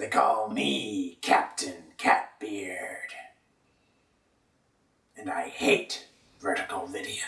They call me Captain Catbeard. And I hate vertical video.